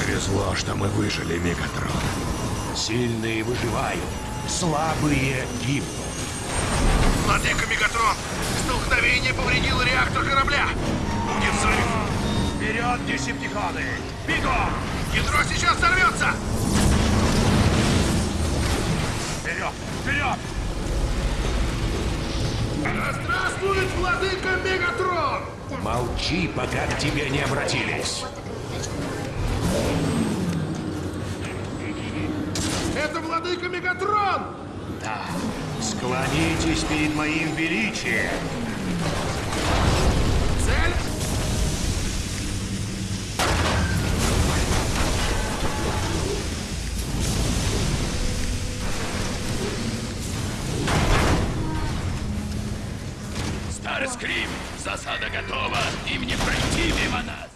Повезло, что мы выжили, Мегатрон. Сильные выживают, слабые гибнут. Владыка Мегатрон, столкновение повредило реактор корабля. Будет взрыв. Вперед, десептиконы! Бегом! Ядро сейчас взорвется. Вперед! Вперед! Да здравствует Владыка Мегатрон! Молчи, пока к тебе не обратились. Это Владыка Мегатрон! Да, склонитесь перед моим величием. Цель? Старскрим, засада готова, им не пройти.